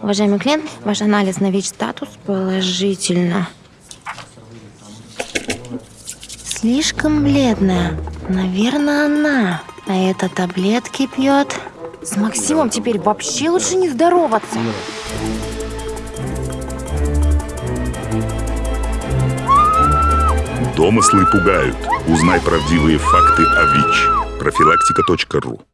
Уважаемый клиент, ваш анализ на ВИЧ-статус положительно. Слишком бледная. Наверное, она. А это таблетки пьет. С Максимом теперь вообще лучше не здороваться. Домыслы пугают. Узнай правдивые факты о ВИЧ. Профилактика.ру